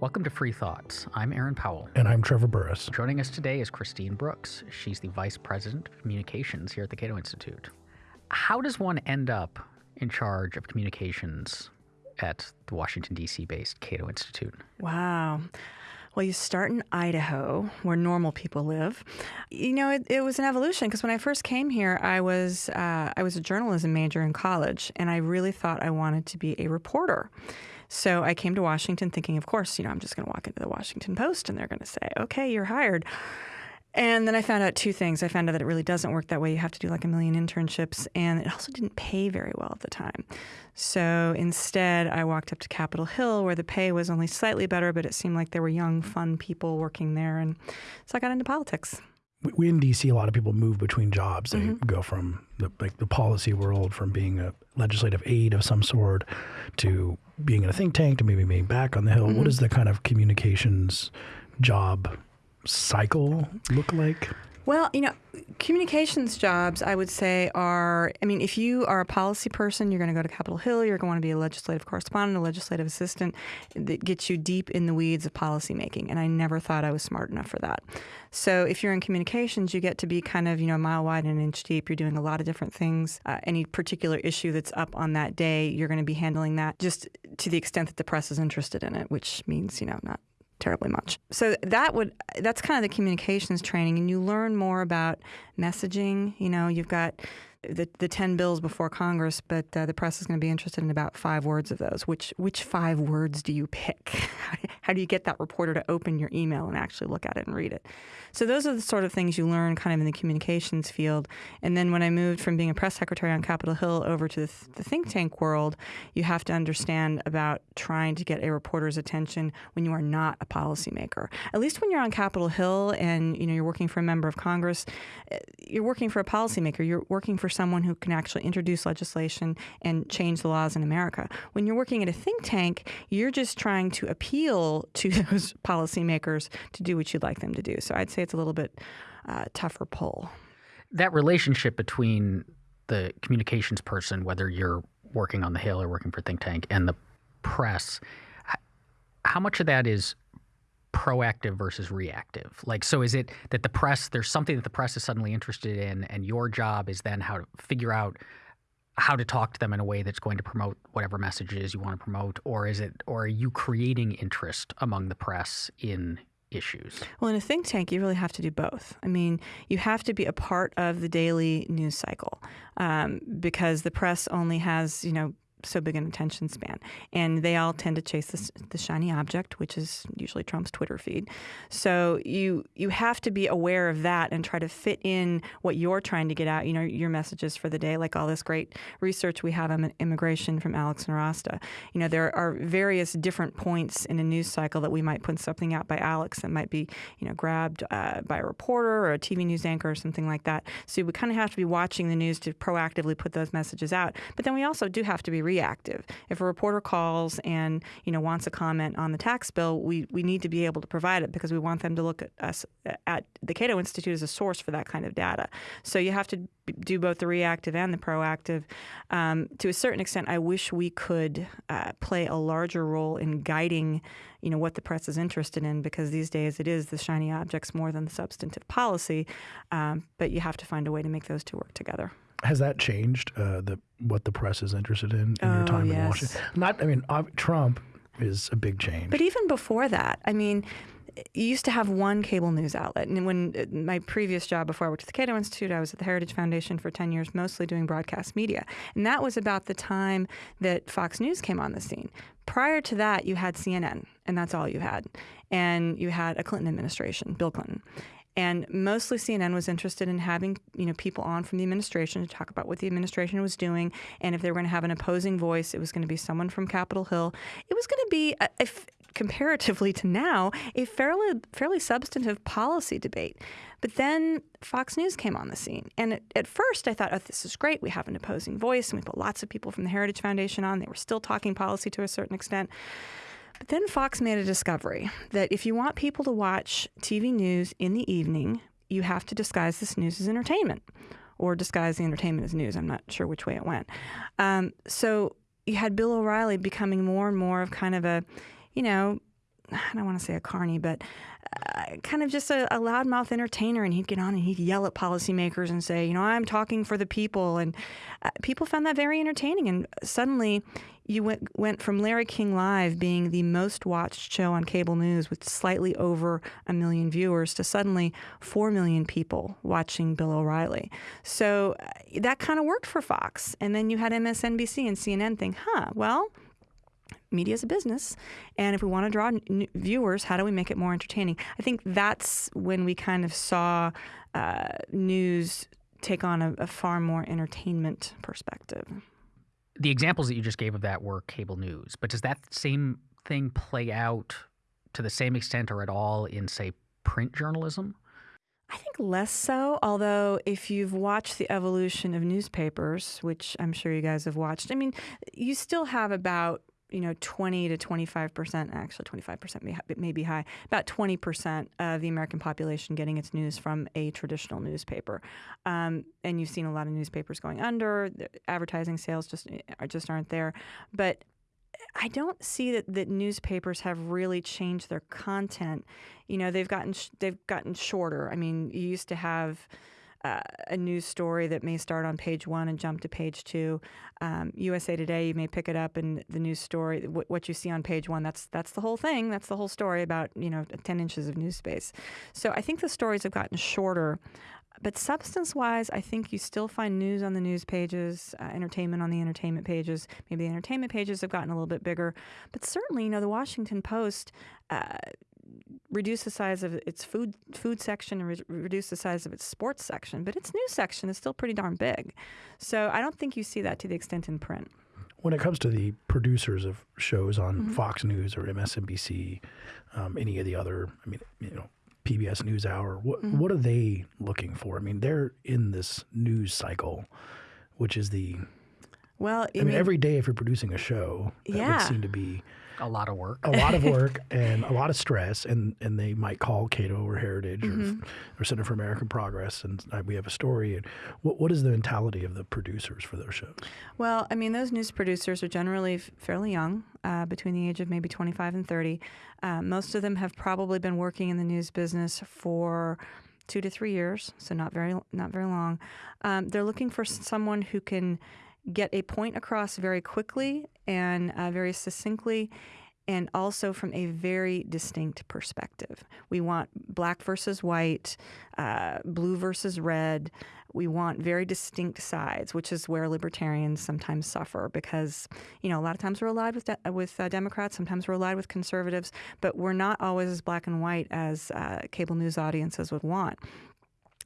Welcome to Free Thoughts. I'm Aaron Powell. And I'm Trevor Burrus. Joining us today is Khristine Brookes. She's the Vice President of Communications here at the Cato Institute. How does one end up in charge of communications at the Washington, D.C. based Cato Institute? Wow. Well, you start in Idaho, where normal people live. You know, it, it was an evolution because when I first came here, I was uh, I was a journalism major in college, and I really thought I wanted to be a reporter. So I came to Washington thinking, of course, you know, I'm just going to walk into the Washington Post and they're going to say, okay, you're hired. And then I found out two things. I found out that it really doesn't work that way. You have to do like a million internships, and it also didn't pay very well at the time. So instead, I walked up to Capitol Hill where the pay was only slightly better, but it seemed like there were young, fun people working there. And so I got into politics we in DC, a lot of people move between jobs. They mm-hmm. go from the like the policy world, from being a legislative aide of some sort, to being in a think tank, to maybe being back on the Hill. Mm-hmm. What does the kind of communications job cycle look like? Well, you know, communications jobs, I would say, are I mean, if you are a policy person, you're going to go to Capitol Hill, you're going to be a legislative correspondent, a legislative assistant that gets you deep in the weeds of policymaking. And I never thought I was smart enough for that. So if you're in communications, you get to be kind of, you know, a mile wide and an inch deep. You're doing a lot of different things. Uh, any particular issue that's up on that day, you're going to be handling that just to the extent that the press is interested in it, which means, you know, not terribly much. So that would that's kind of the communications training, and you learn more about messaging. You know, you've got the, the 10 bills before Congress, but uh, the press is going to be interested in about five words of those. Which, which five words do you pick? How do you get that reporter to open your email and actually look at it and read it? So those are the sort of things you learn kind of in the communications field. And then when I moved from being a press secretary on Capitol Hill over to the, th- the think tank world, you have to understand about trying to get a reporter's attention when you are not a policymaker. At least when you're on Capitol Hill and you know you're working for a member of Congress, eh, you're working for a policymaker. You're working for someone who can actually introduce legislation and change the laws in America. When you're working at a think tank, you're just trying to appeal to those policymakers to do what you'd like them to do. So I'd say it's a little bit uh, tougher pull. That relationship between the communications person, whether you're working on the Hill or working for think tank, and the press, how much of that is proactive versus reactive? Like, so is it that the press, there's something that the press is suddenly interested in, and your job is then how to figure out how to talk to them in a way that's going to promote whatever messages you want to promote, or is it, or are you creating interest among the press in issues? Well, in a think tank, you really have to do both. I mean, you have to be a part of the daily news cycle um, because the press only has, you know, so big an attention span. And they all tend to chase this, the shiny object, which is usually Trump's Twitter feed. So you you have to be aware of that and try to fit in what you're trying to get out, you know, your messages for the day, like all this great research we have on immigration from Alex Nowrasteh. You know, there are various different points in a news cycle that we might put something out by Alex that might be, you know, grabbed uh, by a reporter or a TV news anchor or something like that. So we kind of have to be watching the news to proactively put those messages out. But then we also do have to be reactive. If a reporter calls and you know wants a comment on the tax bill, we, we need to be able to provide it because we want them to look at us at the Cato Institute as a source for that kind of data. So you have to do both the reactive and the proactive. Um, to a certain extent, I wish we could uh, play a larger role in guiding, you know, what the press is interested in, because these days it is the shiny objects more than the substantive policy. Um, but you have to find a way to make those two work together has that changed uh, the what the press is interested in in oh, your time yes. in Washington? Not, I mean, Trump is a big change. But even before that, I mean, you used to have one cable news outlet. And when uh, my previous job before I worked at the Cato Institute, I was at the Heritage Foundation for 10 years, mostly doing broadcast media. And that was about the time that Fox News came on the scene. Prior to that, you had CNN, and that's all you had. And you had a Clinton administration, Bill Clinton. And mostly CNN was interested in having you know people on from the administration to talk about what the administration was doing, and if they were going to have an opposing voice, it was going to be someone from Capitol Hill. It was going to be comparatively to now a fairly fairly substantive policy debate. But then Fox News came on the scene, and at, at first I thought, oh, this is great. We have an opposing voice, and we put lots of people from the Heritage Foundation on. They were still talking policy to a certain extent. But then Fox made a discovery that if you want people to watch TV news in the evening, you have to disguise this news as entertainment or disguise the entertainment as news. I'm not sure which way it went. Um, so you had Bill O'Reilly becoming more and more of kind of a, you know, I don't want to say a carny, but uh, kind of just a, a loudmouth entertainer. And he'd get on and he'd yell at policymakers and say, you know, I'm talking for the people. And uh, people found that very entertaining. And suddenly you went, went from Larry King Live being the most watched show on cable news with slightly over a million viewers to suddenly 4 million people watching Bill O'Reilly. So uh, that kind of worked for Fox. And then you had MSNBC and CNN think, huh, well, media is a business, and if we want to draw viewers, how do we make it more entertaining? I think that's when we kind of saw uh, news take on a, a far more entertainment perspective. The examples that you just gave of that were cable news, but does that same thing play out to the same extent or at all in, say, print journalism? I think less so, although if you've watched the evolution of newspapers, which I'm sure you guys have watched, I mean, you still have about you know, 20 to 25 percent, actually 25 percent may, be high, about 20 percent of the American population getting its news from a traditional newspaper. Um, and you've seen a lot of newspapers going under. The advertising sales just are, just aren't there. But I don't see that, that newspapers have really changed their content. You know, they've gotten they've gotten shorter. I mean, you used to have uh, a news story that may start on page one and jump to page two. Um, USA Today, you may pick it up, and the news story, w- what you see on page one, that's that's the whole thing. That's the whole story about you know ten inches of news space. So I think the stories have gotten shorter. But substance wise, I think you still find news on the news pages, uh, entertainment on the entertainment pages. Maybe the entertainment pages have gotten a little bit bigger. But certainly, you know, the Washington Post, uh, reduce the size of its food food section and re- reduce the size of its sports section, but its news section is still pretty darn big. So I don't think you see that to the extent in print. When it comes to the producers of shows on mm-hmm. Fox News or MSNBC, um, any of the other, I mean, you know, PBS NewsHour, what mm-hmm. what are they looking for? I mean, they're in this news cycle, which is the well, I mean, mean, every day if you're producing a show, that yeah. would seem to be a lot of work. A lot of work and a lot of stress. And, and they might call Cato or Heritage mm-hmm. or, or Center for American Progress, and we have a story. And what, what is the mentality of the producers for those shows? Well, I mean, those news producers are generally fairly young, uh, between the age of maybe 25 and 30. Uh, most of them have probably been working in the news business for two to three years, so not very not very long. Um, they're looking for someone who can get a point across very quickly and uh, very succinctly and also from a very distinct perspective. We want black versus white, uh, blue versus red. We want very distinct sides, which is where libertarians sometimes suffer because, you know, a lot of times we're allied with de- with uh, Democrats, sometimes we're allied with conservatives, but we're not always as black and white as uh, cable news audiences would want.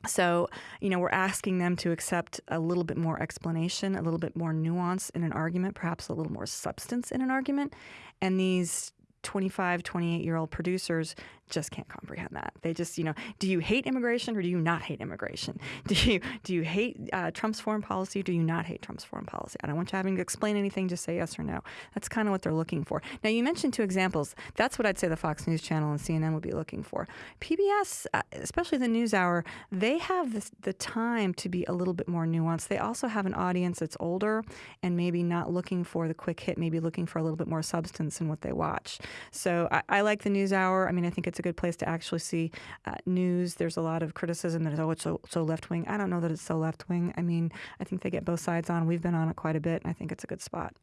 So, you know, we're asking them to accept a little bit more explanation, a little bit more nuance in an argument, perhaps a little more substance in an argument. And these 25, 28 year old producers just can't comprehend that. They just, you know, do you hate immigration or do you not hate immigration? Do you do you hate uh, Trump's foreign policy or do you not hate Trump's foreign policy? I don't want you having to explain anything. Just say yes or no. That's kind of what they're looking for. Now, you mentioned two examples. That's what I'd say the Fox News Channel and CNN would be looking for. PBS, uh, especially the NewsHour, they have this, the time to be a little bit more nuanced. They also have an audience that's older and maybe not looking for the quick hit, maybe looking for a little bit more substance in what they watch. So I, I like the NewsHour. I mean, I think it's a good place to actually see uh, news. There's a lot of criticism that oh, it's so, so left wing. I don't know that it's so left wing. I mean, I think they get both sides on. We've been on it quite a bit, and I think it's a good spot.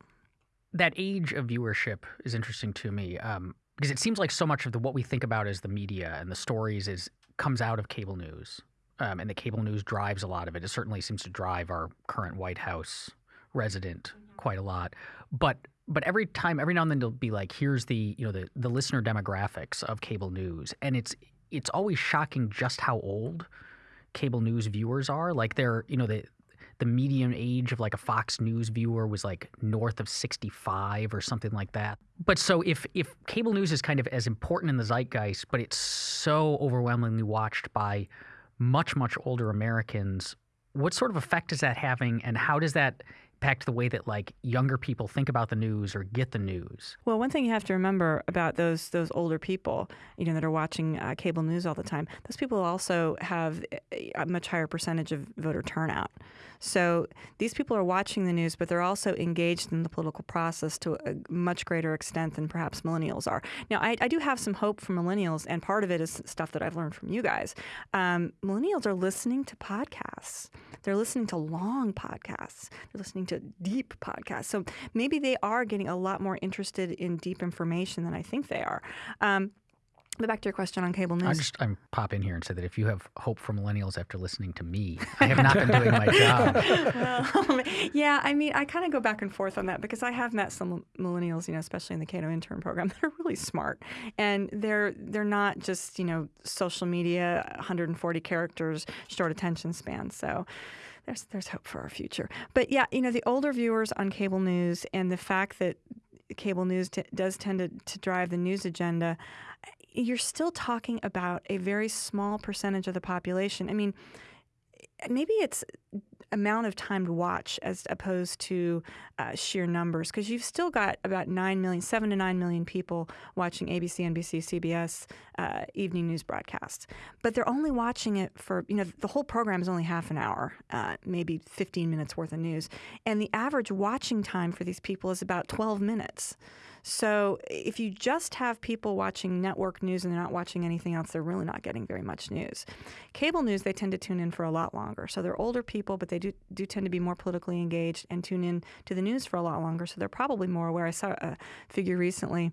That age of viewership is interesting to me um, because it seems like so much of the what we think about as the media and the stories is comes out of cable news, um, and the cable news drives a lot of it. It certainly seems to drive our current White House resident quite a lot, but but every time, every now and then, they'll be like, "Here's the you know the the listener demographics of cable news," and it's it's always shocking just how old cable news viewers are. Like they're you know the the median age of like a Fox News viewer was like north of 65 or something like that. But so if if cable news is kind of as important in the zeitgeist, but it's so overwhelmingly watched by much much older Americans, what sort of effect is that having, and how does that impact the way that like younger people think about the news or get the news? Well, one thing you have to remember about those those older people, you know, that are watching uh, cable news all the time, those people also have a much higher percentage of voter turnout. So these people are watching the news, but they're also engaged in the political process to a much greater extent than perhaps millennials are. Now, I, I do have some hope for millennials, and part of it is stuff that I've learned from you guys. Um, millennials are listening to podcasts. They're listening to long podcasts. They're listening to deep podcasts. So maybe they are getting a lot more interested in deep information than I think they are. Um, but back to your question on cable news. I just I'm pop in here and say that if you have hope for millennials after listening to me, I have not been doing my job. well, yeah, I mean, I kind of go back and forth on that because I have met some millennials, you know, especially in the Cato intern program, that are really smart, and they're they're not just you know social media, 140 characters, short attention span. So there's there's hope for our future. But yeah, you know, the older viewers on cable news and the fact that cable news t- does tend to, to drive the news agenda you're still talking about a very small percentage of the population. I mean, maybe it's amount of time to watch as opposed to uh, sheer numbers because you've still got about 9 million 7 to 9 million people watching abc nbc cbs uh, evening news broadcasts. But they're only watching it for you know the whole program is only half an hour uh, maybe 15 minutes worth of news. And the average watching time for these people is about 12 minutes so if you just have people watching network news and they're not watching anything else, they're really not getting very much news. Cable news, they tend to tune in for a lot longer. So they're older people, but they do, do tend to be more politically engaged and tune in to the news for a lot longer. So they're probably more aware. I saw a figure recently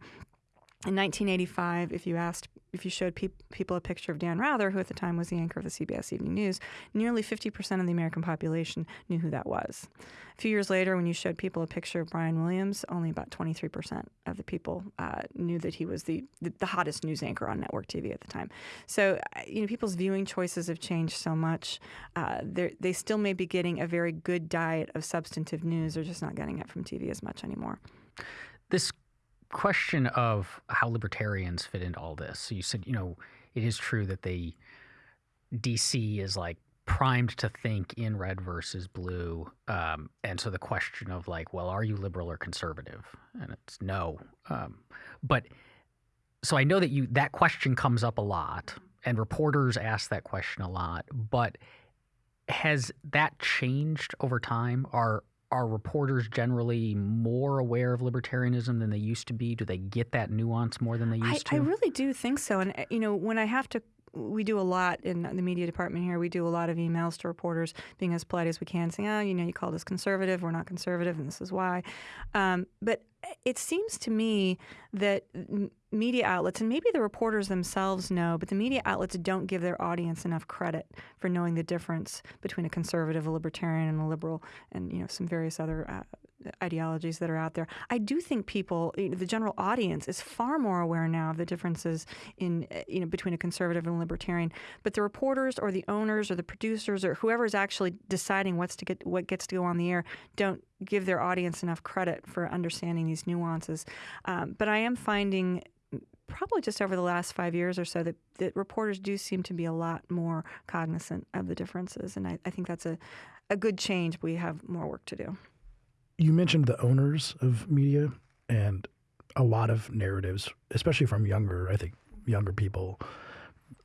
in 1985, if you asked, if you showed pe- people a picture of Dan Rather, who at the time was the anchor of the CBS Evening News, nearly 50% of the American population knew who that was. A few years later, when you showed people a picture of Brian Williams, only about 23% of the people uh, knew that he was the, the, the hottest news anchor on network TV at the time. So, uh, you know, people's viewing choices have changed so much. Uh, they still may be getting a very good diet of substantive news. They're just not getting it from TV as much anymore. This question of how libertarians fit into all this. So you said, you know, it is true that the DC is like primed to think in red versus blue, um, and so the question of like, well, are you liberal or conservative? And it's no. Um, but so I know that you that question comes up a lot, and reporters ask that question a lot. But has that changed over time? Are are reporters generally more aware of libertarianism than they used to be? Do they get that nuance more than they used I, to? I really do think so. And, uh, you know, when I have to we do a lot in the media department here. We do a lot of emails to reporters, being as polite as we can, saying, "Oh, you know, you called us conservative. We're not conservative, and this is why." Um, but it seems to me that media outlets, and maybe the reporters themselves know, but the media outlets don't give their audience enough credit for knowing the difference between a conservative, a libertarian, and a liberal, and you know some various other uh, ideologies that are out there. I do think people, you know, the general audience, is far more aware now of the differences in uh, you know between a conservative and a libertarian. But the reporters, or the owners, or the producers, or whoever is actually deciding what's to get what gets to go on the air, don't give their audience enough credit for understanding these nuances. Um, but I am finding probably just over the last five years or so that, that reporters do seem to be a lot more cognizant of the differences. And I, I think that's a, a good change. We have more work to do. You mentioned the owners of media and a lot of narratives, especially from younger, I think, younger people,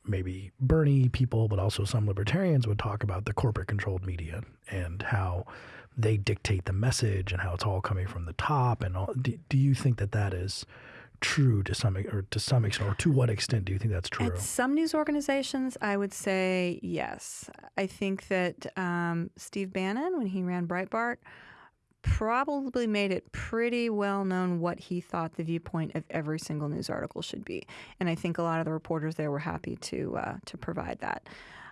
maybe Bernie people, but also some libertarians would talk about the corporate controlled media and how they dictate the message and how it's all coming from the top. And all. Do, do you think that that is true to some or to some extent, or to what extent do you think that's true? At some news organizations, I would say yes. I think that um, Steve Bannon, when he ran Breitbart, probably made it pretty well known what he thought the viewpoint of every single news article should be, and I think a lot of the reporters there were happy to uh, to provide that.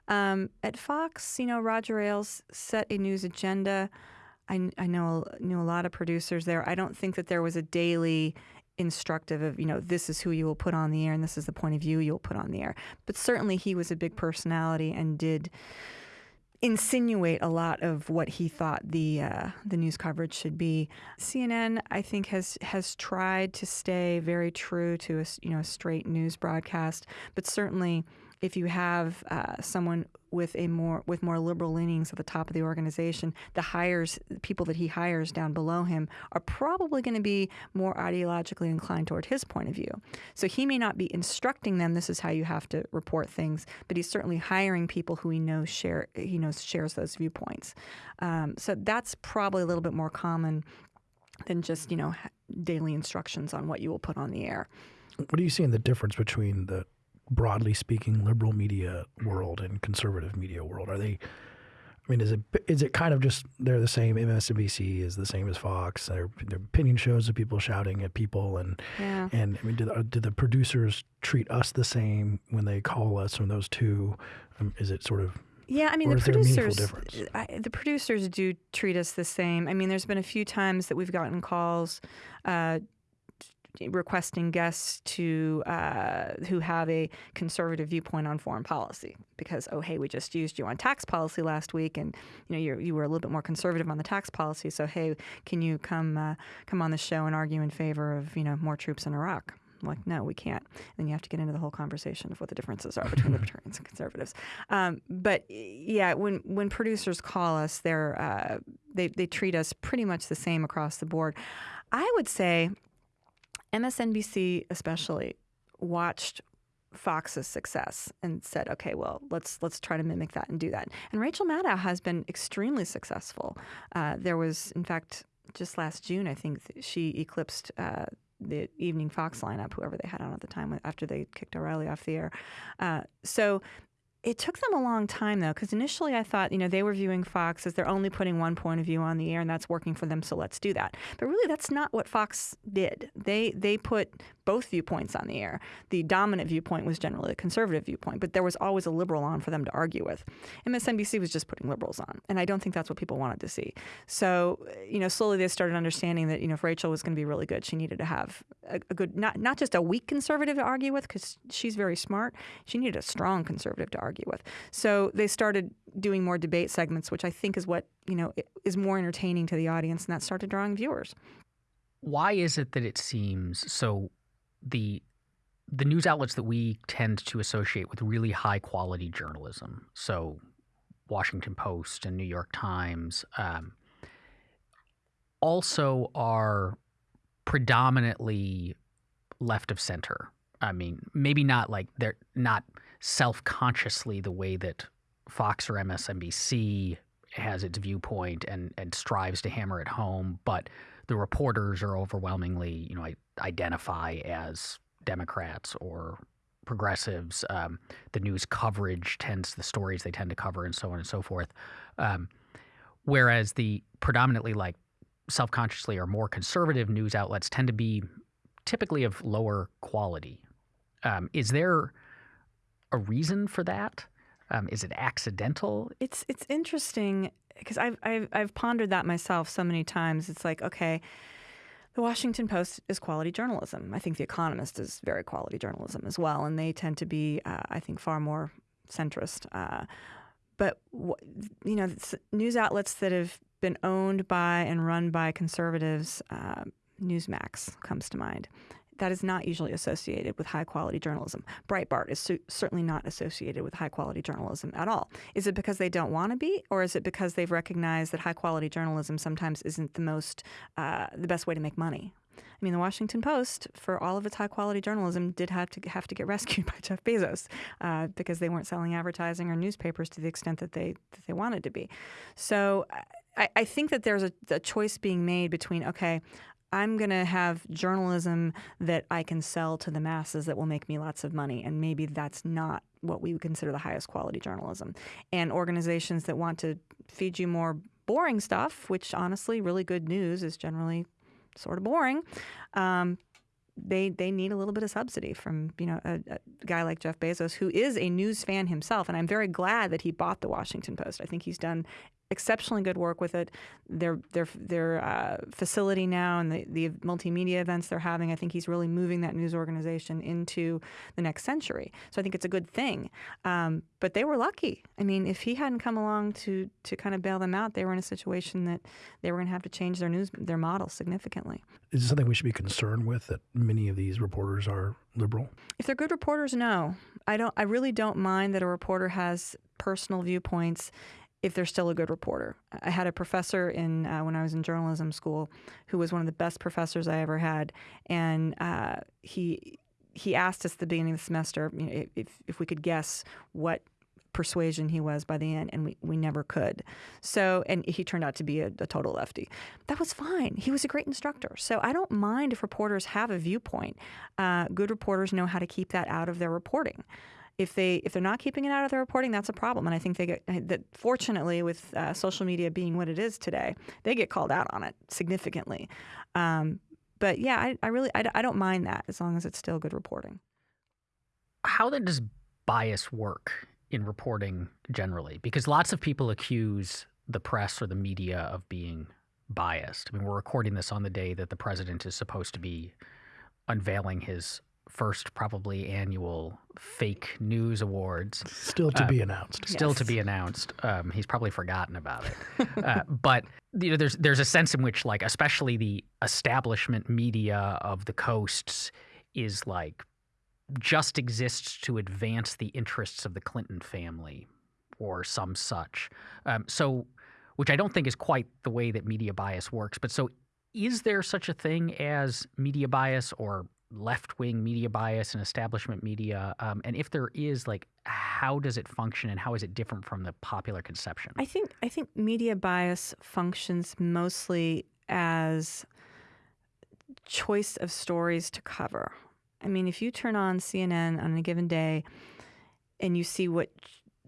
Um, at Fox, you know, Roger Ailes set a news agenda. I, I know knew a lot of producers there. I don't think that there was a daily instructive of you know this is who you will put on the air and this is the point of view you'll put on the air. But certainly he was a big personality and did insinuate a lot of what he thought the uh, the news coverage should be. CNN, I think, has has tried to stay very true to a you know a straight news broadcast, but certainly if you have uh, someone with a more with more liberal leanings at the top of the organization, the hires people that he hires down below him are probably going to be more ideologically inclined toward his point of view. So he may not be instructing them this is how you have to report things, but he's certainly hiring people who he knows share he knows shares those viewpoints. Um, so that's probably a little bit more common than just you know daily instructions on what you will put on the air. What do you see in the difference between the broadly speaking liberal media world and conservative media world? Are they I mean, is it is it kind of just they're the same? MSNBC is the same as Fox. Their, their opinion shows of people shouting at people, and yeah. and I mean, do the, do the producers treat us the same when they call us from those two? Um, is it sort of yeah, I mean or the is there a meaningful producers. I, the producers do treat us the same. I mean, there's been a few times that we've gotten calls. Uh, requesting guests to uh, who have a conservative viewpoint on foreign policy because oh hey we just used you on tax policy last week and you know you you were a little bit more conservative on the tax policy so hey can you come uh, come on the show and argue in favor of you know more troops in Iraq I'm like, no, we can't. And then you have to get into the whole conversation of what the differences are between libertarians and conservatives. Um, but yeah, when when producers call us, they're uh, they they treat us pretty much the same across the board. I would say MSNBC especially watched Fox's success and said, "Okay, well, let's let's try to mimic that and do that." And Rachel Maddow has been extremely successful. Uh, there was, in fact, just last June, I think she eclipsed uh, the evening Fox lineup, whoever they had on at the time after they kicked O'Reilly off the air. Uh, so it took them a long time though, because initially I thought, you know, they were viewing Fox as they're only putting one point of view on the air, and that's working for them. So let's do that. But really, that's not what Fox did. They they put both viewpoints on the air. The dominant viewpoint was generally a conservative viewpoint, but there was always a liberal on for them to argue with. MSNBC was just putting liberals on, and I don't think that's what people wanted to see. So, you know, slowly they started understanding that you know if Rachel was going to be really good, she needed to have a, a good not not just a weak conservative to argue with because she's very smart. She needed a strong conservative to argue with. So they started doing more debate segments, which I think is what you know is more entertaining to the audience, and that started drawing viewers. Why is it that it seems so? The the news outlets that we tend to associate with really high quality journalism, so Washington Post and New York Times, um, also are predominantly left of center. I mean, maybe not like they're not self consciously the way that Fox or MSNBC has its viewpoint and, and strives to hammer it home, but the reporters are overwhelmingly, you know, identify as Democrats or progressives. Um, the news coverage tends the stories they tend to cover, and so on and so forth. Um, whereas the predominantly like self-consciously or more conservative news outlets tend to be typically of lower quality. Um, is there a reason for that? Um, is it accidental? It's it's interesting because I've, I've I've pondered that myself so many times. It's like okay, the Washington Post is quality journalism. I think The Economist is very quality journalism as well, and they tend to be, uh, I think, far more centrist. Uh, but you know, news outlets that have been owned by and run by conservatives, uh, Newsmax comes to mind that is not usually associated with high quality journalism. Breitbart is su- certainly not associated with high quality journalism at all. Is it because they don't want to be, or is it because they've recognized that high quality journalism sometimes isn't the most, uh, the best way to make money? I mean, the Washington Post, for all of its high quality journalism, did have to have to get rescued by Jeff Bezos uh, because they weren't selling advertising or newspapers to the extent that they that they wanted to be. So. I, think that there's a, a choice being made between okay, I'm going to have journalism that I can sell to the masses that will make me lots of money. And maybe that's not what we would consider the highest quality journalism. And organizations that want to feed you more boring stuff, which honestly, really good news is generally sort of boring. Um, they they need a little bit of subsidy from you know a, a, guy like Jeff Bezos, who is a news fan himself, and I'm very glad that he bought the Washington Post. I think he's done exceptionally good work with it. Their their their uh, facility now and the, the multimedia events they're having, I think he's really moving that news organization into the next century. So I think it's a good thing. Um, but they were lucky. I mean, if he hadn't come along to to kind of bail them out, they were in a situation that they were going to have to change their news their model significantly. Is it something we should be concerned with that many of these reporters are liberal? If they're good reporters, no. I don't. I really don't mind that a reporter has personal viewpoints if they're still a good reporter. I had a professor in uh, when I was in journalism school who was one of the best professors I ever had, and uh, he he asked us at the beginning of the semester you know, if if we could guess what persuasion he was by the end, and we, we never could. So, and he turned out to be a, a, total lefty. That was fine. He was a great instructor. So I don't mind if reporters have a viewpoint. Uh, good reporters know how to keep that out of their reporting. If they if they're not keeping it out of their reporting, that's a problem. And I think they get that. Fortunately, with uh, social media being what it is today, they get called out on it significantly. Um, but yeah, I, I really I, I don't mind that as long as it's still good reporting. How then does bias work in reporting generally? Because lots of people accuse the press or the media of being biased. I mean, we're recording this on the day that the president is supposed to be unveiling his first, probably annual fake news awards. Still to uh, be announced. Still yes. to be announced. Um, he's probably forgotten about it. uh, but you know, there's there's a sense in which, like, especially the establishment media of the coasts is like just exists to advance the interests of the Clinton family or some such. Um, so, which I don't think is quite the way that media bias works. But so, is there such a thing as media bias or left wing media bias and establishment media? Um, and if there is, like, how does it function and how is it different from the popular conception? I think I think media bias functions mostly as choice of stories to cover. I mean, if you turn on CNN on a given day and you see what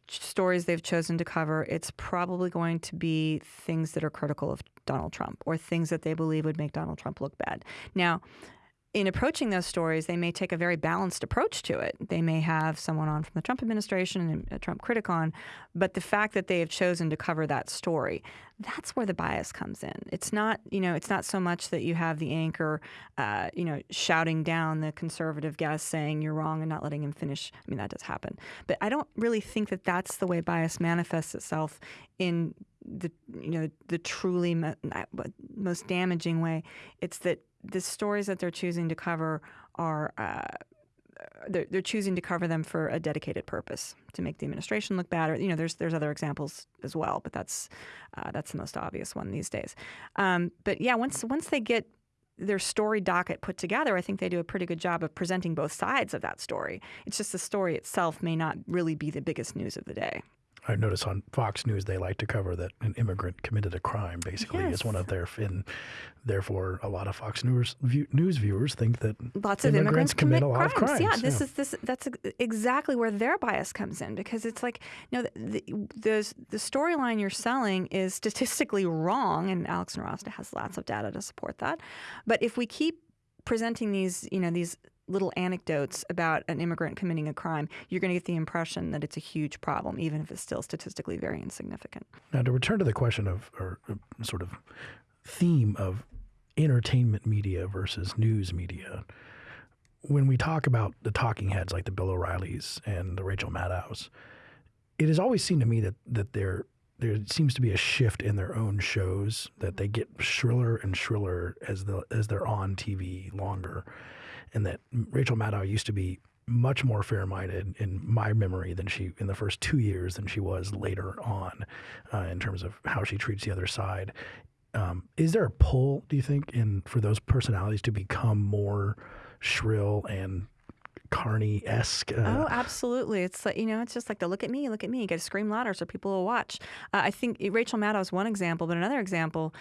stories they've chosen to cover, it's probably going to be things that are critical of Donald Trump or things that they believe would make Donald Trump look bad. Now, in approaching those stories, they may take a very balanced approach to it. They may have someone on from the Trump administration and a Trump critic on, but the fact that they have chosen to cover that story, that's where the bias comes in. It's not, you know, it's not so much that you have the anchor, uh, you know, shouting down the conservative guest saying you're wrong and not letting him finish. I mean, that does happen, but I don't really think that that's the way bias manifests itself in the, you know, the truly most damaging way. It's that the stories that they're choosing to cover are uh, they're, they're, choosing to cover them for a dedicated purpose to make the administration look bad. Or you know, there's there's other examples as well, but that's uh, that's the most obvious one these days. Um, but yeah, once once they get their story docket put together, I think they do a pretty good job of presenting both sides of that story. It's just the story itself may not really be the biggest news of the day. I notice on Fox News they like to cover that an immigrant committed a crime. Basically, yes. is one of their and therefore a lot of Fox News view, news viewers think that lots of immigrants, immigrants commit, commit crimes. crimes. Yeah, this yeah. is this that's exactly where their bias comes in because it's like you know the the, the storyline you're selling is statistically wrong, and Alex Nowrasteh has lots of data to support that. But if we keep presenting these you know these little anecdotes about an immigrant committing a crime, you're going to get the impression that it's a huge problem, even if it's still statistically very insignificant. Now, to return to the question of, or uh, sort of theme of entertainment media versus news media, when we talk about the talking heads like the Bill O'Reillys and the Rachel Maddows, it has always seemed to me that that there there seems to be a shift in their own shows that they get shriller and shriller as the as they're on TV longer and that Rachel Maddow used to be much more fair-minded in my memory than she in the first two years than she was later on, uh, in terms of how she treats the other side. Um, is there a pull, do you think, in for those personalities to become more shrill and Carney esque. Uh, oh, absolutely. It's like, you know, it's just like the look at me, look at me. You got to scream louder so people will watch. Uh, I think Rachel Maddow is one example, but another example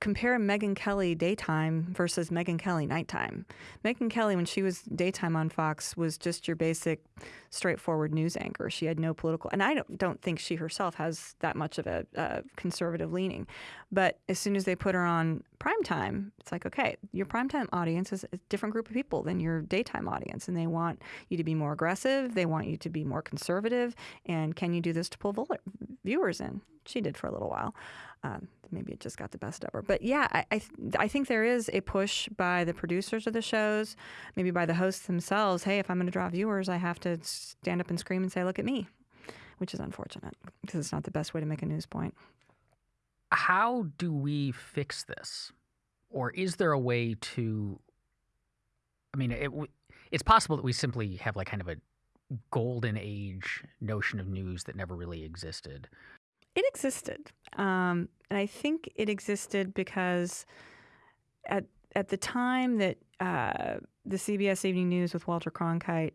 compare Megyn Kelly daytime versus Megyn Kelly nighttime. Megyn Kelly, when she was daytime on Fox, was just your basic, straightforward news anchor. She had no political, and I don't, don't think she herself has that much of a, a conservative leaning. But as soon as they put her on primetime, it's like, okay, your primetime audience is a different group of people than your daytime audience, and they want you to be more aggressive. They want you to be more conservative. And can you do this to pull viewers in? She did for a little while. Um, maybe it just got the best of her. But yeah, I, I, I think there is a push by the producers of the shows, maybe by the hosts themselves. Hey, if I'm going to draw viewers, I have to stand up and scream and say, "Look at me," which is unfortunate because it's not the best way to make a news point. How do we fix this, or is there a way to? I mean, it, it's possible that we simply have like kind of a golden age notion of news that never really existed? It existed, um, and I think it existed because at at the time that uh, the CBS Evening News with Walter Cronkite,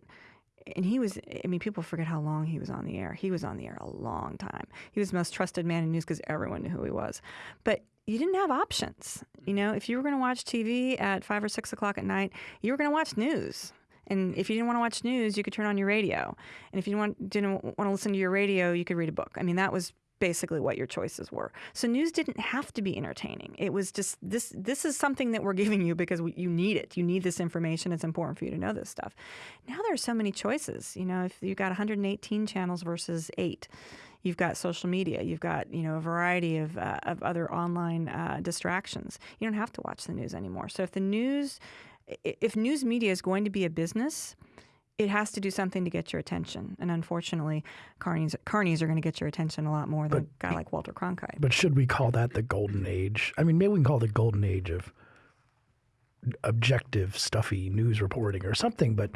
and he was, I mean, people forget how long he was on the air. He was on the air a long time. He was the most trusted man in news because everyone knew who he was. But you didn't have options. You know, if you were going to watch TV at five or six o'clock at night, you were going to watch news. And if you didn't want to watch news, you could turn on your radio. And if you didn't want, didn't want to listen to your radio, you could read a book. I mean, that was basically what your choices were. So news didn't have to be entertaining. It was just this this is something that we're giving you because we, you need it. You need this information. It's important for you to know this stuff. Now there are so many choices. You know, if you've got 118 channels versus 8, you've got social media, you've got, you know, a variety of uh, of other online uh, distractions. You don't have to watch the news anymore. So if the news if news media is going to be a business, it has to do something to get your attention. And unfortunately, carnies, carnies are going to get your attention a lot more than but, a guy like Walter Cronkite. But should we call that the golden age? I mean, maybe we can call it the golden age of objective, stuffy news reporting or something, but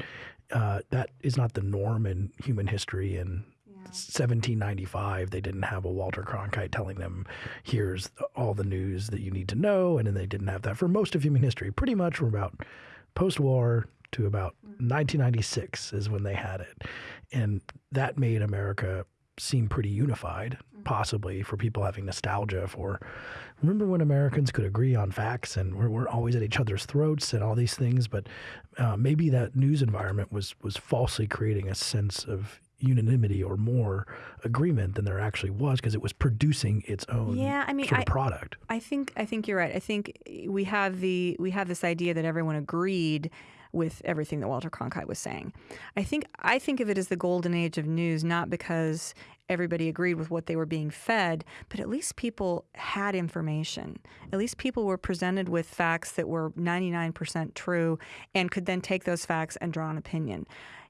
uh, that is not the norm in human history. And 1795, they didn't have a Walter Cronkite telling them, here's all the news that you need to know. And then they didn't have that for most of human history. Pretty much from about post war to about mm. 1996 is when they had it. And that made America seem pretty unified, mm. possibly for people having nostalgia for. Remember when Americans could agree on facts and we're, we're always at each other's throats and all these things, but uh, maybe that news environment was was falsely creating a sense of unanimity or more agreement than there actually was because it was producing its own yeah, I mean, sort of I, product. I think I think you're right. I think eh, we have the we have this idea that everyone agreed with everything that Walter Cronkite was saying. I think I think of it as the golden age of news, not because everybody agreed with what they were being fed, but at least people had information. At least people were presented with facts that were 99% true and could then take those facts and draw an opinion.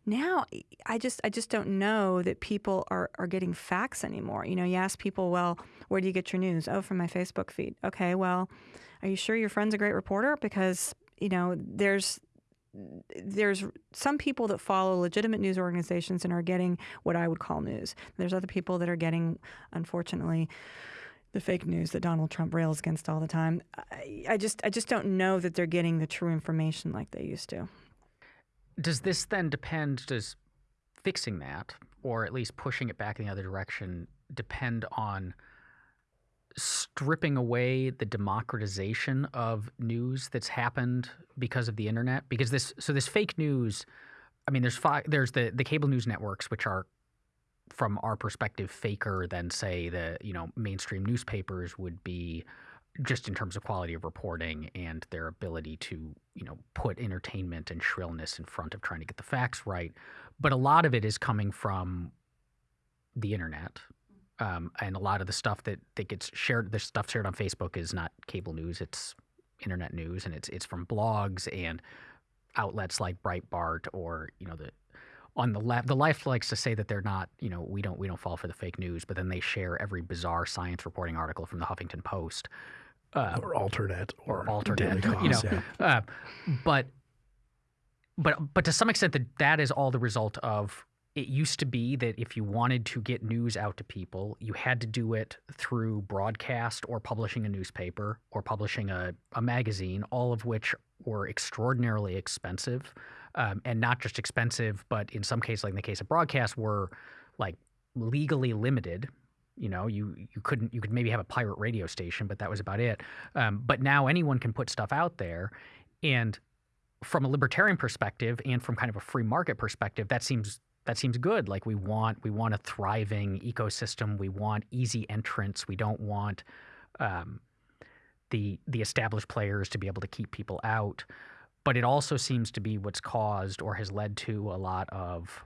Now, I just I just don't know that people are, are getting facts anymore. You know, you ask people, well, where do you get your news? Oh, from my Facebook feed. Okay, well, are you sure your friend's a great reporter? Because you know, there's there's some people that follow legitimate news organizations and are getting what I would call news. There's other people that are getting, unfortunately, the fake news that Donald Trump rails against all the time. I, I just I just don't know that they're getting the true information like they used to. Does this then depend? Does fixing that, or at least pushing it back in the other direction, depend on stripping away the democratization of news that's happened because of the internet because this so this fake news i mean there's five there's the the cable news networks which are from our perspective faker than say the you know mainstream newspapers would be just in terms of quality of reporting and their ability to you know put entertainment and shrillness in front of trying to get the facts right. But a lot of it is coming from the internet um, and a lot of the stuff that, that gets shared, the stuff shared on Facebook is not cable news; it's internet news, and it's it's from blogs and outlets like Breitbart or you know the on the left. The left likes to say that they're not, you know, we don't we don't fall for the fake news, but then they share every bizarre science reporting article from the Huffington Post. Uh, or alternate or, or alternate, you know, yeah. uh, but but but to some extent that that is all the result of it used to be that if you wanted to get news out to people, you had to do it through broadcast or publishing a newspaper or publishing a, a magazine, all of which were extraordinarily expensive. Um, and not just expensive, but in some cases, like in the case of broadcast, were like legally limited. You know, you you couldn't you could maybe have a pirate radio station, but that was about it. Um, but now anyone can put stuff out there, and from a libertarian perspective and from kind of a free market perspective, that seems that seems good. Like we want we want a thriving ecosystem. We want easy entrance. We don't want um, the the established players to be able to keep people out. But it also seems to be what's caused or has led to a lot of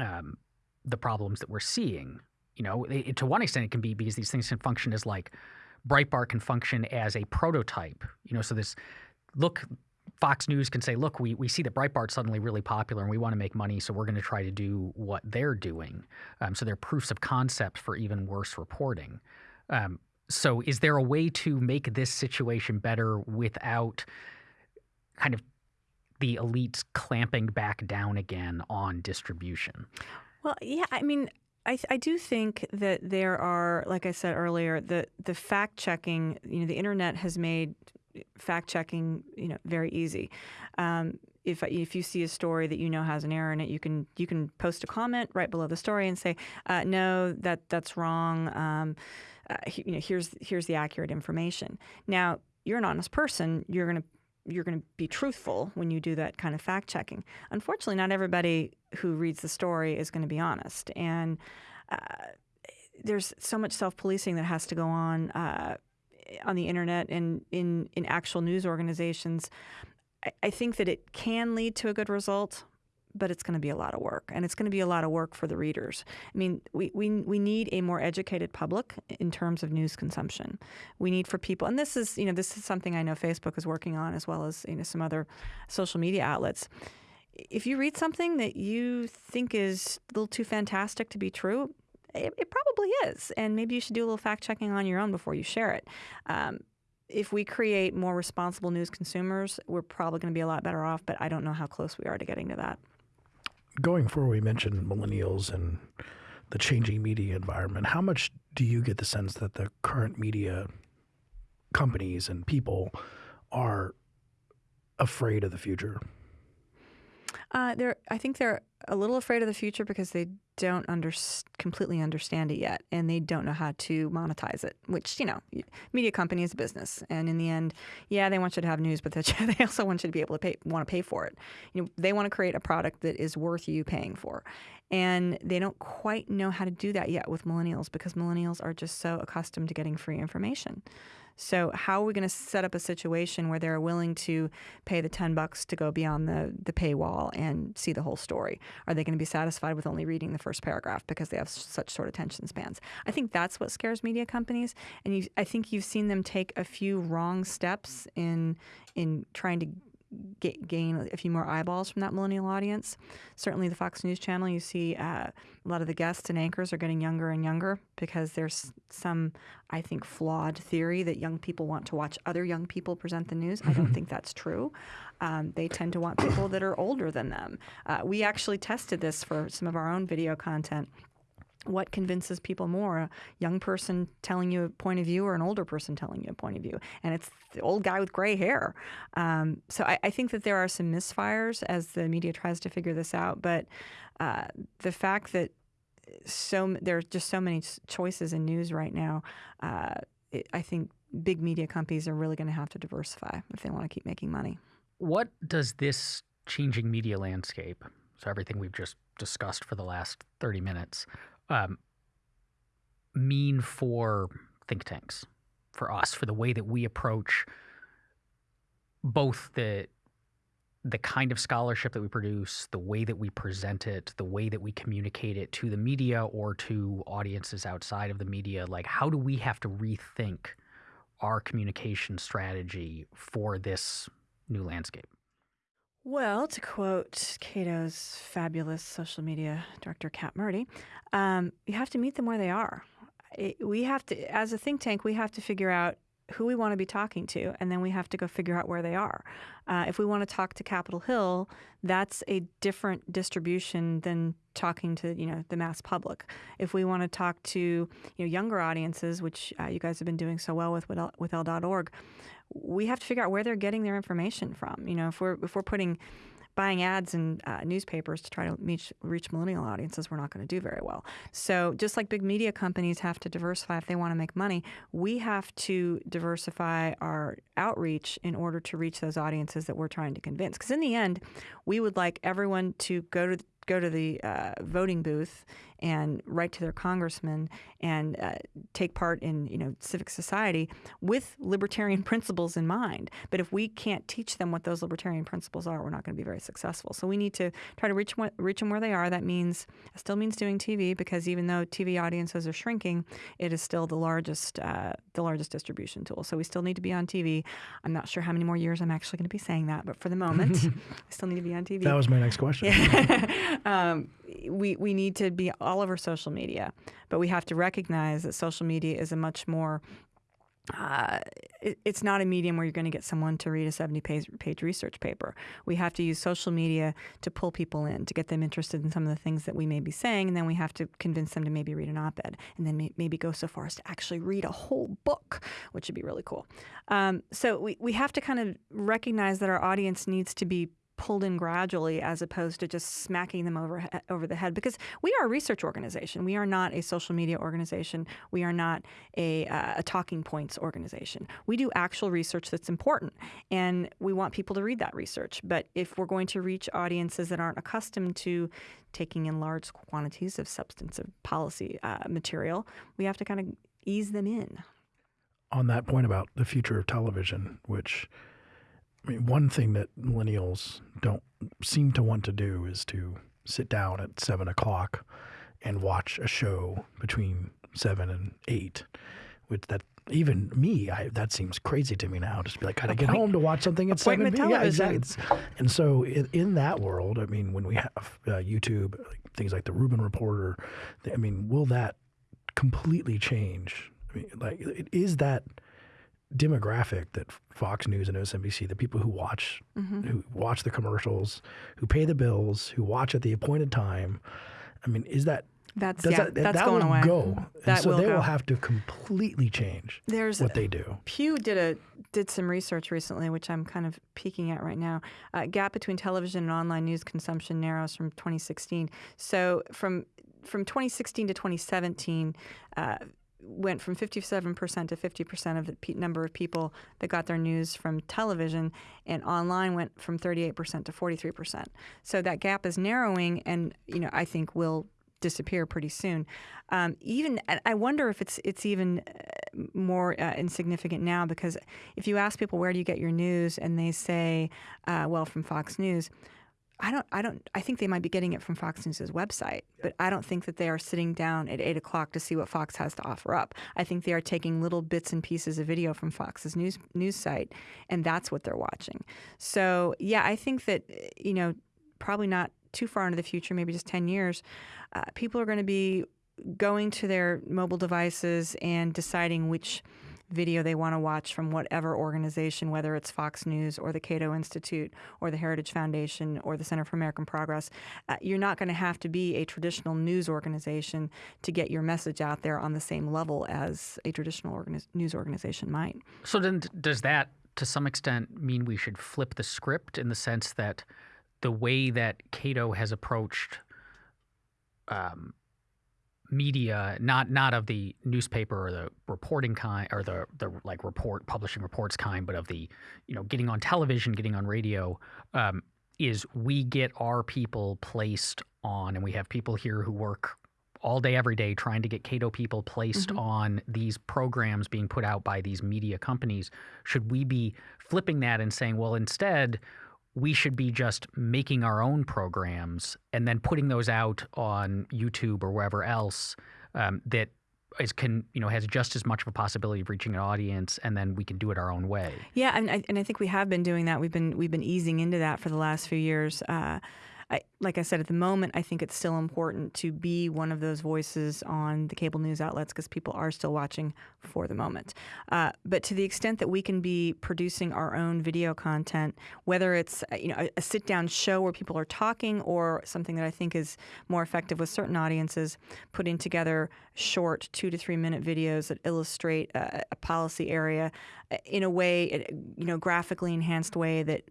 um, the problems that we're seeing. You know, it, to one extent, it can be because these things can function as like Breitbart can function as a prototype. You know, so this look Fox News can say, look, we, we see that Breitbart's suddenly really popular and we want to make money, so we're going to try to do what they're doing. Um, so they're proofs of concept for even worse reporting. Um, so is there a way to make this situation better without kind of the elites clamping back down again on distribution? Well, yeah, I mean, I, I do think that there are, like I said earlier, the the fact checking. You know, the internet has made fact checking, you know, very easy. Um, if if you see a story that you know has an error in it, you can you can post a comment right below the story and say, uh, no, that that's wrong. Um, uh, you know, here's here's the accurate information. Now, you're an honest person. You're gonna you're going to be truthful when you do that kind of fact checking. Unfortunately, not everybody who reads the story is going to be honest, and uh, there's so much self policing that has to go on uh, on the internet and in in actual news organizations. I, I think that it can lead to a good result, but it's going to be a lot of work and it's going to be a lot of work for the readers. I mean, we, we, we need a more educated public in terms of news consumption. We need for people, and this is, you know, this is something I know Facebook is working on as well as, you know, some other social media outlets. If you read something that you think is a little too fantastic to be true, it, it probably is. And maybe you should do a little fact checking on your own before you share it. Um, if we create more responsible news consumers, we're probably going to be a lot better off, but I don't know how close we are to getting to that going forward, we mentioned millennials and the changing media environment. How much do you get the sense that the current media companies and people are afraid of the future? Uh, they're, I think they're a little afraid of the future because they don't under, completely understand it yet, and they don't know how to monetize it. Which you know, media company is a business, and in the end, yeah, they want you to have news, but they also want you to be able to pay, want to pay for it. You know, they want to create a product that is worth you paying for, and they don't quite know how to do that yet with millennials because millennials are just so accustomed to getting free information. So how are we going to set up a situation where they're willing to pay the 10 bucks to go beyond the, the paywall and see the whole story? Are they going to be satisfied with only reading the first paragraph because they have such short attention spans? I think that's what scares media companies. And you, I think you've seen them take a few wrong steps in in trying to get, gain a few more eyeballs from that millennial audience. Certainly, the Fox News Channel, you see uh, a lot of the guests and anchors are getting younger and younger because there's some, I think, flawed theory that young people want to watch other young people present the news. I don't think that's true. Um, they tend to want people that are older than them. Uh, we actually tested this for some of our own video content what convinces people more a young person telling you a point of view or an older person telling you a point of view. And it's the old guy with gray hair. Um, so I, I, think that there are some misfires as the media tries to figure this out but uh, the fact that so there are just so many choices in news right now uh, it, i think big media companies are really going to have to diversify if they want to keep making money. What does this changing media landscape so everything we've just discussed for the last 30 minutes um, mean for think tanks, for us, for the way that we approach both the the kind of scholarship that we produce, the way that we present it, the way that we communicate it to the media or to audiences outside of the media, like how do we have to rethink our communication strategy for this new landscape? Well, to quote Cato's fabulous social media director, Kat Murti, um, you have to meet them where they are. It, we have to, as a think tank, we have to figure out who we want to be talking to, and then we have to go figure out where they are. Uh, if we want to talk to Capitol Hill, that's a different distribution than talking to you know the mass public. If we want to talk to you know younger audiences, which uh, you guys have been doing so well with with L.org, we have to figure out where they're getting their information from. You know, if we're if we're putting buying ads in uh, newspapers to try to reach, reach millennial audiences, we're not going to do very well. So, just like big media companies have to diversify if they want to make money, we have to diversify our outreach in order to reach those audiences that we're trying to convince. Because in the end, we would like everyone to go to go to the uh, voting booth and write to their congressman and uh, take part in you know civic society with libertarian principles in mind. But if we can't teach them what those libertarian principles are, we're not going to be very successful. So we need to try to reach reach them where they are. That means still means doing TV because even though TV audiences are shrinking, it is still the largest uh, the largest distribution tool. So we still need to be on TV. I'm not sure how many more years I'm actually going to be saying that, but for the moment, I still need to be on TV. That was my next question. Yeah. um, we we need to be all over social media, but we have to recognize that social media is a much more uh, it, it's not a medium where you're going to get someone to read a 70 page, page, research paper. We have to use social media to pull people in, to get them interested in some of the things that we may be saying, and then we have to convince them to maybe read an op ed, and then may, maybe go so far as to actually read a whole book, which would be really cool. Um, so we, we have to kind of recognize that our audience needs to be pulled in gradually as opposed to just smacking them over over the head because we are a research organization. We are not a social media organization. We are not a, uh, a talking points organization. We do actual research that's important and we want people to read that research. But if we're going to reach audiences that aren't accustomed to taking in large quantities of substantive policy uh, material we have to kind of ease them in. On that point about the future of television which I mean, one thing that millennials don't seem to want to do is to sit down at seven o'clock and watch a show between seven and eight. Which that even me, I, that seems crazy to me now. Just be like, I gotta get home to watch something at seven. Yeah, exactly. And so in, in, that world, I mean, when we have uh, YouTube, things like the Rubin Reporter, I mean, will that completely change? I mean, like, is that demographic that Fox News and MSNBC, the people who watch mm-hmm. who watch the commercials, who pay the bills, who watch at the appointed time. I mean, is that that's yeah, that, that's that going away. Go. That so will they go. will have to completely change There's what they do. Pew did a did some research recently, which I'm kind of peeking at right now. Uh, gap between television and online news consumption narrows from 2016. So from from 2016 to 2017, uh, went from 57% to 50% of the number of people that got their news from television, and online went from 38% to 43%. So that gap is narrowing, and you know I think will disappear pretty soon. Um, even I wonder if it's it's even uh, more uh, insignificant now because if you ask people where do you get your news, and they say, uh, well, from Fox News I don't, I don't, I think they might be getting it from Fox News' website, but I don't think that they are sitting down at eight o'clock to see what Fox has to offer up. I think they are taking little bits and pieces of video from Fox's news news site, and that's what they're watching. So yeah, I think that you know, probably not too far into the future, maybe just ten years, uh, people are going to be going to their mobile devices and deciding which video they want to watch from whatever organization, whether it's Fox News or the Cato Institute or the Heritage Foundation or the Center for American Progress. Uh, you're not going to have to be a traditional news organization to get your message out there on the same level as a traditional organi- news organization might. So then, does that, to some extent, mean we should flip the script in the sense that the way that Cato has approached um, media, not not of the newspaper or the reporting kind or the the like report publishing reports kind, but of the you know getting on television, getting on radio, um, is we get our people placed on, and we have people here who work all day every day trying to get Cato people placed mm-hmm. on these programs being put out by these media companies. Should we be flipping that and saying, well, instead we should be just making our own programs and then putting those out on YouTube or wherever else um, that is can you know has just as much of a possibility of reaching an audience, and then we can do it our own way. Yeah, and I, and I think we have been doing that. We've been we've been easing into that for the last few years. Uh, I, like I said, at the moment, I think it's still important to be one of those voices on the cable news outlets because people are still watching for the moment. Uh, but to the extent that we can be producing our own video content, whether it's uh, you know a, a sit-down show where people are talking, or something that I think is more effective with certain audiences, putting together short two to three minute videos that illustrate a, a policy area uh, in a way, you know, graphically enhanced way that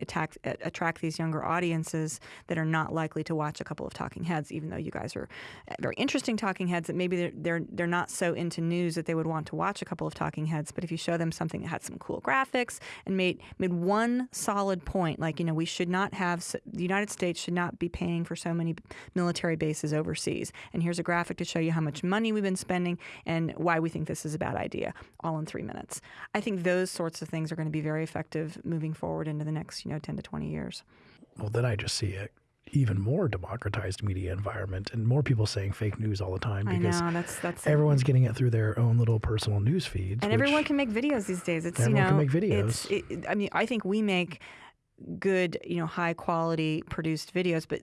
attack, attract these younger audiences that are not likely to watch a couple of talking heads, even though you guys are uh, very interesting talking heads. That maybe they're they're they're not so into news that they would want to watch a couple of talking heads. But if you show them something that had some cool graphics and made made one solid point, like you know, we should not have the United States should not be paying for so many military bases overseas. And here's a graphic to show you how much money we've been spending and why we think this is a bad idea, all in three minutes. I think those sorts of things are going to be very effective moving forward into the next, you know, 10 to 20 years. Well, then I just see it even more democratized media environment and more people saying fake news all the time because know, that's, that's everyone's getting it through their own little personal news feeds. And everyone can make videos these days. It's everyone you know, can make videos. It, I mean, I think we make good, you know, high quality produced videos, but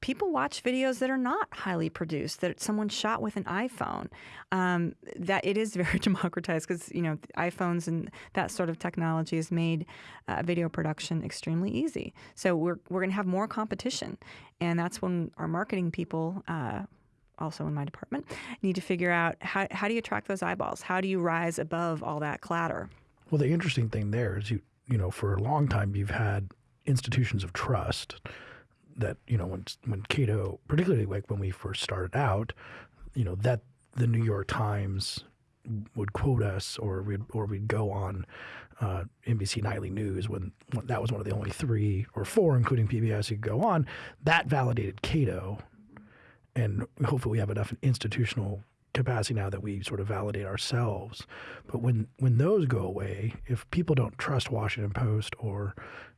people watch videos that are not highly produced, that someone shot with an iPhone. Um, that it is very democratized because you know iPhones and that sort of technology has made uh, video production extremely easy. So we're we're going to have more competition, and that's when our marketing people. Uh, also in my department, need to figure out how, how do you attract those eyeballs? How do you rise above all that clatter? Well, the interesting thing there is you you know for a long time you've had institutions of trust that you know when when Cato, particularly like when we first started out, you know that the New York Times would quote us, or we'd or we'd go on uh, NBC Nightly News when, when, that was one of the only three or four, including PBS, you could go on. That validated Cato, and hopefully we have enough institutional capacity now that we sort of validate ourselves. But when when those go away, if people don't trust Washington Post or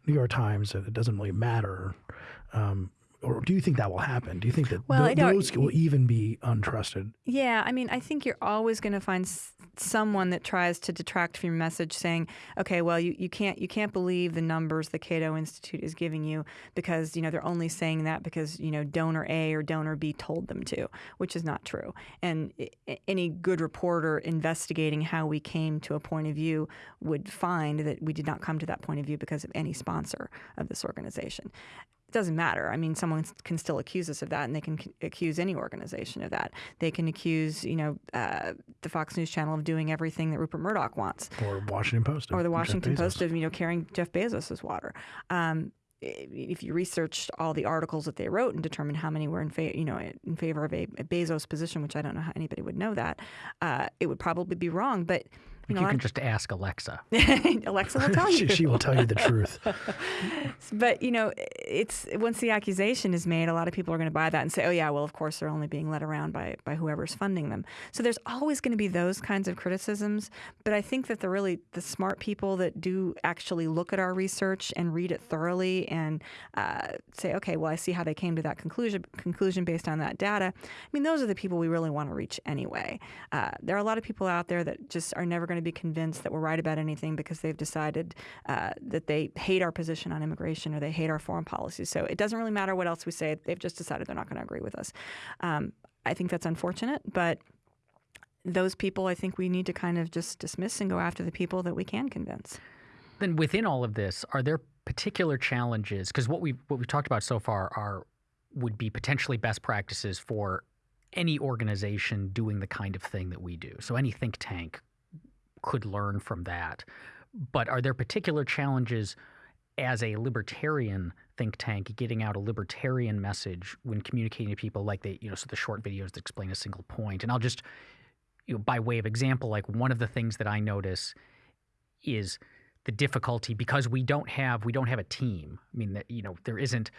New York Times, it doesn't really matter. Um, or do you think that will happen? Do you think that well, th- those will even be untrusted? Yeah, I mean, I think you're always going to find s- someone that tries to detract from your message, saying, "Okay, well, you, you can't you can't believe the numbers the Cato Institute is giving you because you know they're only saying that because you know donor A or donor B told them to," which is not true. And any good reporter investigating how we came to a point of view would find that we did not come to that point of view because of any sponsor of this organization it doesn't matter. I mean, someone can still accuse us of that, and they can c- accuse any organization of that. They can accuse, you know, uh, the Fox News Channel of doing everything that Rupert Murdoch wants, or Washington Post, or the Washington Post of you know carrying Jeff Bezos's water. Um, if you researched all the articles that they wrote and determined how many were in favor, you know, in favor of a, a, Bezos position, which I don't know how anybody would know that, uh, it would probably be wrong. But you, know, you can just ask Alexa. Alexa will tell you. she, she, will tell you the truth. but you know, it's once the accusation is made, a lot of people are going to buy that and say, "Oh yeah, well, of course they're only being led around by by whoever's funding them." So there's always going to be those kinds of criticisms. But I think that the really the smart people that do actually look at our research and read it thoroughly and uh, say, "Okay, well, I see how they came to that conclusion conclusion based on that data." I mean, those are the people we really want to reach anyway. Uh, there are a lot of people out there that just are never going to be convinced that we're right about anything because they've decided uh, that they hate our position on immigration or they hate our foreign policy. So it doesn't really matter what else we say. They've just decided they're not going to agree with us. Um, I think that's unfortunate, but those people I think we need to kind of just dismiss and go after the people that we can convince. Then within all of this, are there particular challenges? Because what we what we've talked about so far are would be potentially best practices for any organization doing the kind of thing that we do. So any think tank could learn from that. But are there particular challenges as a libertarian think tank getting out a libertarian message when communicating to people like they, you know, so the short videos that explain a single point. And I'll just, you know, by way of example, like one of the things that I notice is the difficulty because we don't have we don't have a team. I mean that you know there isn't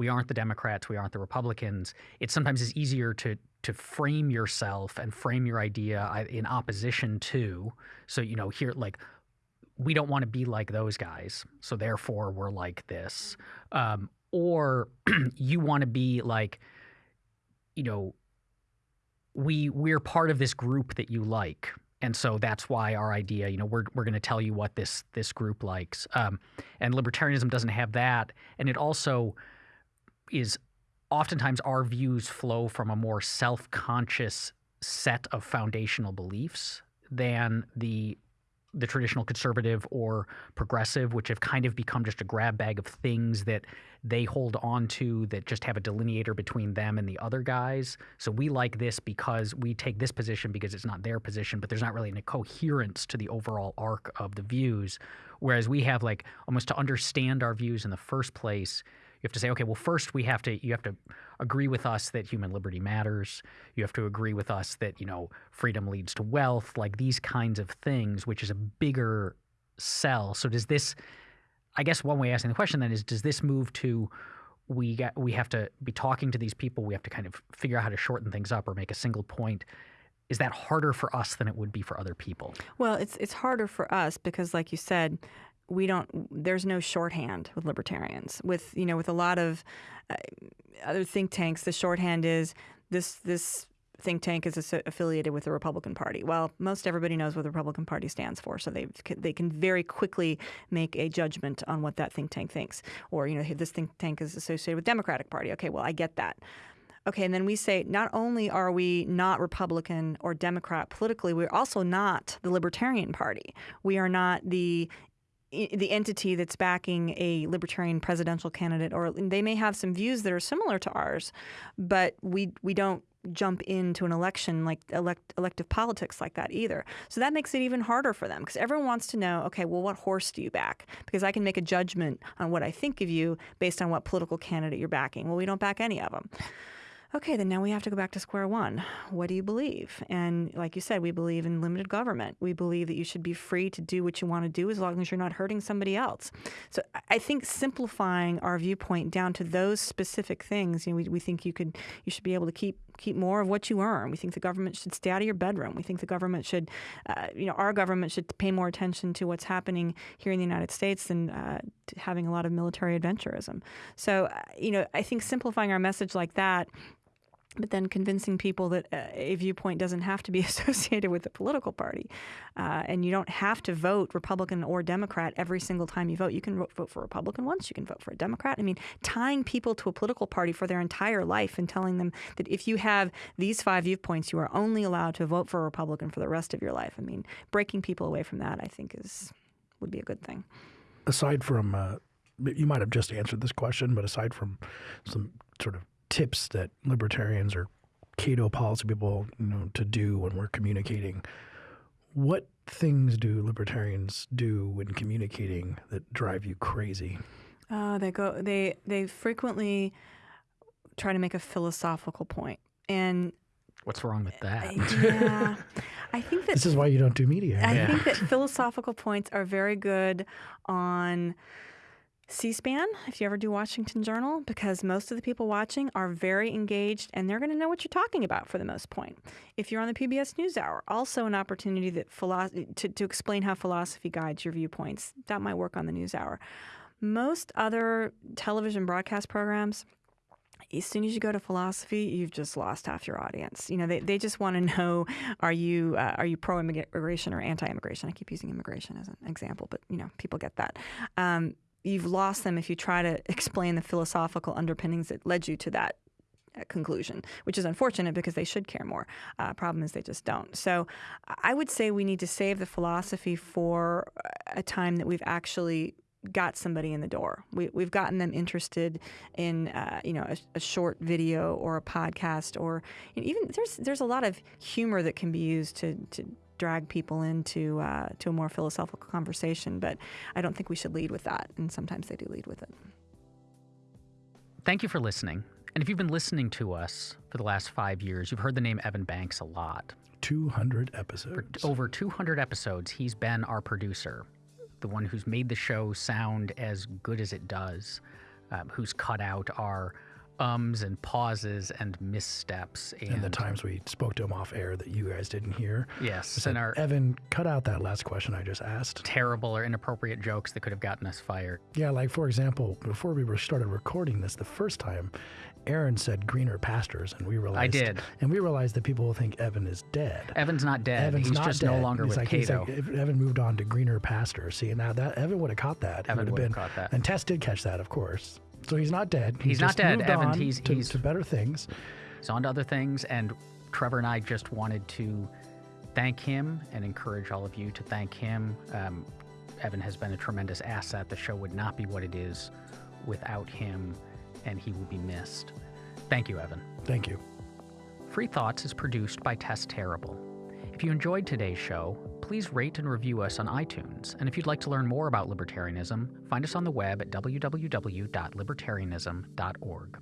we aren't the Democrats, we aren't the Republicans. It sometimes is easier to to frame yourself and frame your idea in opposition to. So you know here like we don't want to be like those guys, so therefore we're like this. Um, or you want to be like, you know, we we're part of this group that you like, and so that's why our idea, you know, we're we're going to tell you what this this group likes. Um, and libertarianism doesn't have that, and it also is oftentimes our views flow from a more self-conscious set of foundational beliefs than the the traditional conservative or progressive, which have kind of become just a grab bag of things that they hold on to that just have a delineator between them and the other guys. So we like this because we take this position because it's not their position, but there's not really any coherence to the overall arc of the views. Whereas we have like almost to understand our views in the first place, you have to say, okay, well, first we have to you have to agree with us that human liberty matters. You have to agree with us that you know freedom leads to wealth, like these kinds of things, which is a bigger sell. So does this? I guess one way of asking the question then is, does this move to we got we have to be talking to these people. We have to kind of figure out how to shorten things up or make a single point. Is that harder for us than it would be for other people? Well, it's it's harder for us because, like you said, we don't there's no shorthand with libertarians with you know with a lot of uh, other think tanks the shorthand is this this think tank is affiliated with the Republican Party. Well, most everybody knows what the Republican Party stands for, so they they can very quickly make a judgment on what that think tank thinks. Or you know, this think tank is associated with Democratic Party. Okay, well, I get that. Okay, and then we say not only are we not Republican or Democrat politically, we're also not the Libertarian Party. We are not the the entity that's backing a libertarian presidential candidate, or they may have some views that are similar to ours, but we we don't jump into an election like elect, elective politics like that either. So that makes it even harder for them because everyone wants to know, okay, well, what horse do you back? Because I can make a judgment on what I think of you based on what political candidate you're backing. Well, we don't back any of them okay, then now we have to go back to square one. What do you believe? And like you said, we believe in limited government. We believe that you should be free to do what you want to do as long as you're not hurting somebody else. So I think simplifying our viewpoint down to those specific things, you know, we, we think you could, you should be able to keep keep more of what you earn. We think the government should stay out of your bedroom. We think the government should, uh, you know, our government should pay more attention to what's happening here in the United States than uh, having a lot of military adventurism. So, uh, you know, I think simplifying our message like that but then convincing people that uh, a viewpoint doesn't have to be associated with a political party. Uh, and you don't have to vote Republican or Democrat every single time you vote. You can vote for Republican once, you can vote for a Democrat. I mean, tying people to a political party for their entire life and telling them that if you have these five viewpoints, you are only allowed to vote for a Republican for the rest of your life. I mean, breaking people away from that, I think, is would be a good thing. Aside from, uh, you might have just answered this question, but aside from some sort of tips that libertarians or Cato policy people, you know, to do when we're communicating. What things do libertarians do when communicating that drive you crazy? Uh, they go. They they frequently try to make a philosophical point, and what's wrong with that? yeah, I think that this is why you don't do media. I yeah. think that philosophical points are very good on C SPAN, if you ever do Washington Journal, because most of the people watching are very engaged and they're going to know what you're talking about for the most point. If you're on the PBS NewsHour, also an opportunity that to, to explain how philosophy guides your viewpoints. That might work on the NewsHour. Most other television broadcast programs, as soon as you go to philosophy, you've just lost half your audience. You know, they, they just want to know are you uh, are you pro immigration or anti immigration? I keep using immigration as an example, but you know, people get that. Um, you've lost them if you try to explain the philosophical underpinnings that led you to that conclusion, which is unfortunate because they should care more. Uh, problem is they just don't. So I would say we need to save the philosophy for a time that we've actually got somebody in the door. We, we've gotten them interested in, uh, you know, a, a, short video or a podcast, or even there's there's a lot of humor that can be used to to drag people into uh, to a more philosophical conversation. But I don't think we should lead with that, and sometimes they do lead with it. Thank you for listening. And if you've been listening to us for the last five years, you've heard the name Evan Banks a lot. 200 episodes. For over 200 episodes, he's been our producer, the one who's made the show sound as good as it does, um, who's cut out our ums and pauses and missteps. And, and, the times we spoke to him off air that you guys didn't hear. Yes. Said, and our Evan, cut out that last question I just asked. Terrible or inappropriate jokes that could have gotten us fired. Yeah, like for example, before we started recording this the first time, Aaron said greener pastures, and we realized I did, and we realized that people will think Evan is dead. Evan's not dead. Evan's he's not just dead. no longer he's with like, Cato. Like, Evan moved on to greener pastures. See, now that Evan would have caught that. Evan would have caught that. And Tess did catch that, of course. So he's not dead. He's, he's not dead, Evan. He's, to, he's to better things. He's on to other things, and Trevor and I just wanted to thank him and encourage all of you to thank him. Um, Evan has been a tremendous asset. The show would not be what it is without him, and he will be missed. Thank you, Evan. Thank you. Free Thoughts is produced by Tess Terrible. If you enjoyed today's show, please rate and review us on iTunes. And if you'd like to learn more about libertarianism, find us on the web at www.libertarianism.org.